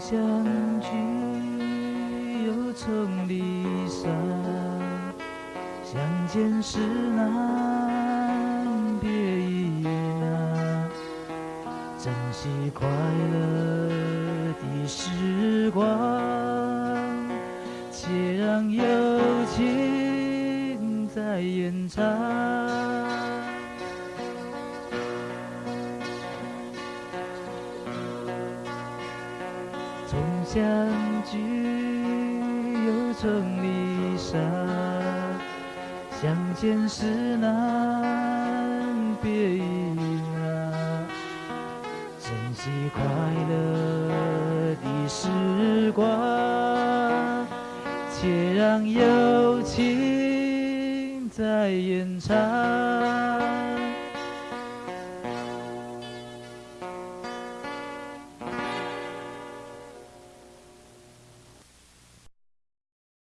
相聚又从离散，相见时难别亦难，珍惜快乐的时光，且让友情再延长。从相聚又从离散，相见时难别亦难，珍惜快乐的时光，且让友情再延长。